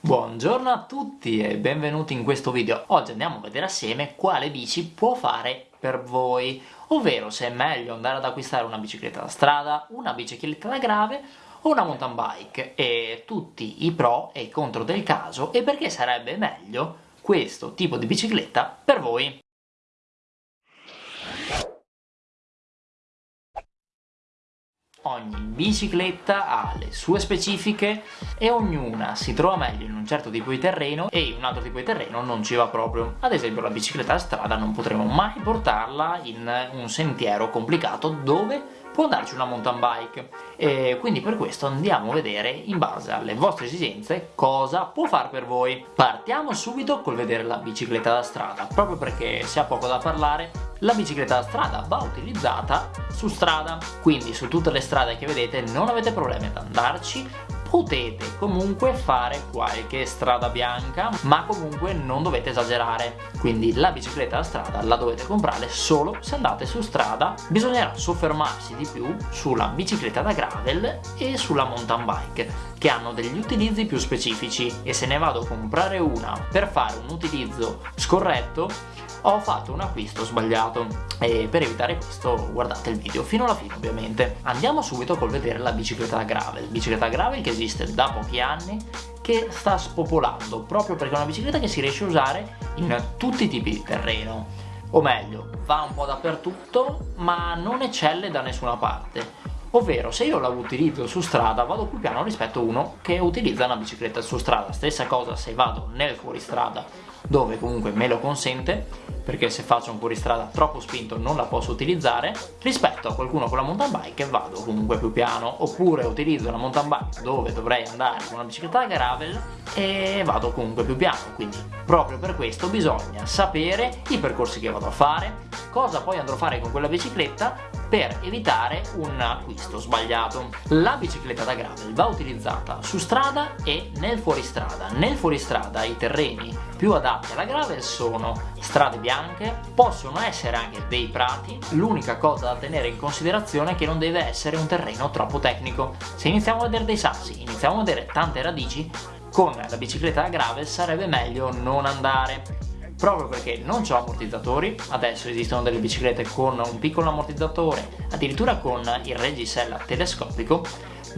Buongiorno a tutti e benvenuti in questo video. Oggi andiamo a vedere assieme quale bici può fare per voi, ovvero se è meglio andare ad acquistare una bicicletta da strada, una bicicletta da grave o una mountain bike e tutti i pro e i contro del caso e perché sarebbe meglio questo tipo di bicicletta per voi. Ogni bicicletta ha le sue specifiche e ognuna si trova meglio in un certo tipo di terreno e in un altro tipo di terreno non ci va proprio. Ad esempio la bicicletta a strada non potremo mai portarla in un sentiero complicato dove può darci una mountain bike e quindi per questo andiamo a vedere in base alle vostre esigenze cosa può fare per voi partiamo subito col vedere la bicicletta da strada proprio perché se ha poco da parlare la bicicletta da strada va utilizzata su strada. Quindi su tutte le strade che vedete non avete problemi ad andarci. Potete comunque fare qualche strada bianca ma comunque non dovete esagerare. Quindi la bicicletta da strada la dovete comprare solo se andate su strada. Bisognerà soffermarsi di più sulla bicicletta da gravel e sulla mountain bike che hanno degli utilizzi più specifici e se ne vado a comprare una per fare un utilizzo scorretto ho fatto un acquisto sbagliato. E per evitare questo guardate il video fino alla fine ovviamente. Andiamo subito col vedere la bicicletta gravel. Bicicletta gravel che esiste da pochi anni che sta spopolando proprio perché è una bicicletta che si riesce a usare in tutti i tipi di terreno. O meglio va un po' dappertutto ma non eccelle da nessuna parte ovvero se io la utilizzo su strada vado più piano rispetto a uno che utilizza una bicicletta su strada. Stessa cosa se vado nel fuoristrada dove comunque me lo consente perché se faccio un fuoristrada troppo spinto non la posso utilizzare rispetto a qualcuno con la mountain bike vado comunque più piano. Oppure utilizzo una mountain bike dove dovrei andare con una bicicletta gravel e vado comunque più piano. Quindi proprio per questo bisogna sapere i percorsi che vado a fare cosa poi andrò a fare con quella bicicletta per evitare un acquisto sbagliato. La bicicletta da gravel va utilizzata su strada e nel fuoristrada. Nel fuoristrada i terreni più adatti alla gravel sono strade bianche, possono essere anche dei prati, l'unica cosa da tenere in considerazione è che non deve essere un terreno troppo tecnico. Se iniziamo a vedere dei sassi, iniziamo a vedere tante radici, con la bicicletta da gravel sarebbe meglio non andare proprio perché non ho ammortizzatori, adesso esistono delle biciclette con un piccolo ammortizzatore, addirittura con il reggisella telescopico,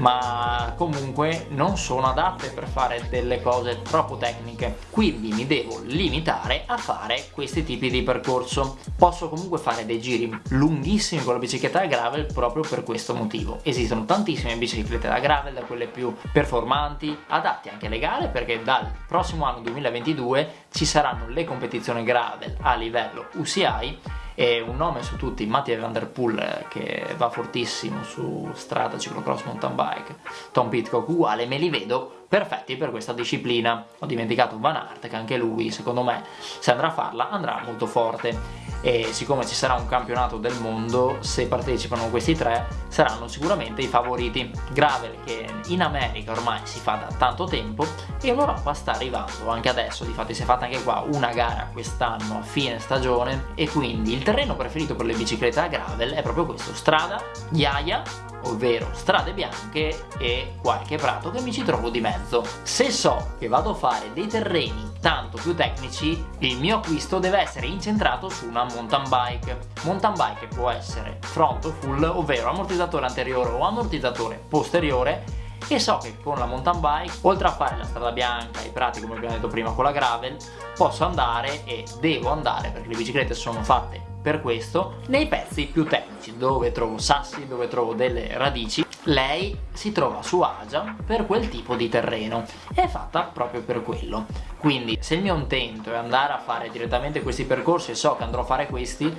ma comunque non sono adatte per fare delle cose troppo tecniche, quindi mi devo limitare a fare questi tipi di percorso. Posso comunque fare dei giri lunghissimi con la bicicletta da gravel proprio per questo motivo. Esistono tantissime biciclette da gravel, da quelle più performanti, adatti anche alle gare perché dal prossimo anno 2022 ci saranno le competizioni gravel a livello UCI e un nome su tutti, Mattia Van Der Poel che va fortissimo su strada, ciclocross, mountain bike, Tom Pitcock uguale, me li vedo perfetti per questa disciplina. Ho dimenticato Van Aert che anche lui, secondo me, se andrà a farla, andrà molto forte e siccome ci sarà un campionato del mondo, se partecipano questi tre, saranno sicuramente i favoriti. Gravel che in America ormai si fa da tanto tempo e in Europa sta arrivando anche adesso, difatti si è fatta anche qua una gara quest'anno a fine stagione e quindi il terreno preferito per le biciclette a gravel è proprio questo, strada, ghiaia ovvero strade bianche e qualche prato che mi ci trovo di mezzo. Se so che vado a fare dei terreni tanto più tecnici, il mio acquisto deve essere incentrato su una mountain bike. Mountain bike può essere front o full, ovvero ammortizzatore anteriore o ammortizzatore posteriore e so che con la mountain bike, oltre a fare la strada bianca, i prati come abbiamo detto prima con la gravel, posso andare e devo andare perché le biciclette sono fatte per questo nei pezzi più tecnici dove trovo sassi, dove trovo delle radici lei si trova a suo agio per quel tipo di terreno. È fatta proprio per quello. Quindi se il mio intento è andare a fare direttamente questi percorsi e so che andrò a fare questi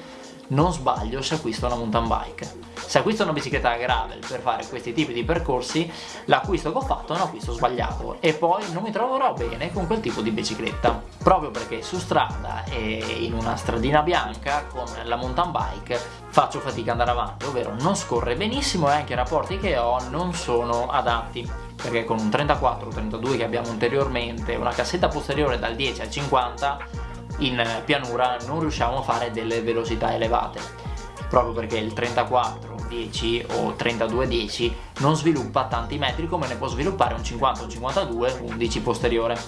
non sbaglio se acquisto una mountain bike se acquisto una bicicletta gravel per fare questi tipi di percorsi l'acquisto che ho fatto è un acquisto sbagliato e poi non mi troverò bene con quel tipo di bicicletta. Proprio perché su strada e in una stradina bianca con la mountain bike faccio fatica ad andare avanti ovvero non scorre benissimo e anche i rapporti che ho non sono adatti perché con un 34-32 che abbiamo anteriormente una cassetta posteriore dal 10 al 50 in pianura non riusciamo a fare delle velocità elevate. Proprio perché il 34 10 o 32 10 non sviluppa tanti metri come ne può sviluppare un 50, un 52, 11 posteriore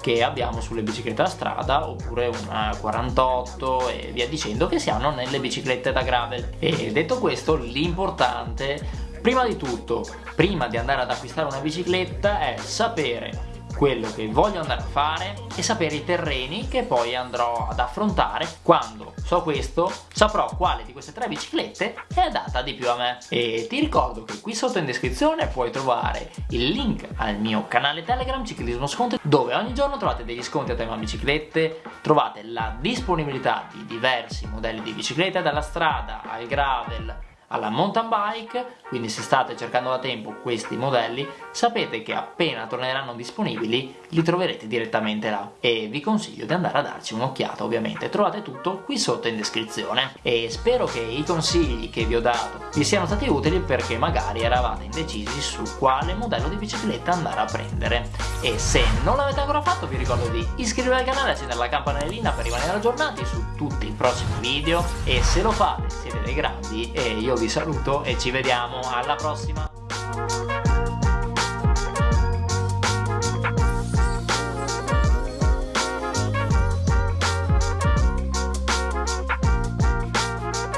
che abbiamo sulle biciclette da strada oppure una 48 e via dicendo che si hanno nelle biciclette da gravel. E detto questo l'importante prima di tutto prima di andare ad acquistare una bicicletta è sapere quello che voglio andare a fare e sapere i terreni che poi andrò ad affrontare. Quando so questo saprò quale di queste tre biciclette è adatta di più a me. E ti ricordo che qui sotto in descrizione puoi trovare il link al mio canale telegram ciclismo sconto dove ogni giorno trovate degli sconti a tema biciclette trovate la disponibilità di diversi modelli di biciclette dalla strada al gravel alla mountain bike, quindi se state cercando da tempo questi modelli, sapete che appena torneranno disponibili li troverete direttamente là. E vi consiglio di andare a darci un'occhiata ovviamente, trovate tutto qui sotto in descrizione. E spero che i consigli che vi ho dato vi siano stati utili perché magari eravate indecisi su quale modello di bicicletta andare a prendere e se non l'avete ancora fatto vi ricordo di iscrivervi al canale e accendere la campanellina per rimanere aggiornati su tutti i prossimi video. E se lo fate siete dei grandi. E io vi saluto e ci vediamo. Alla prossima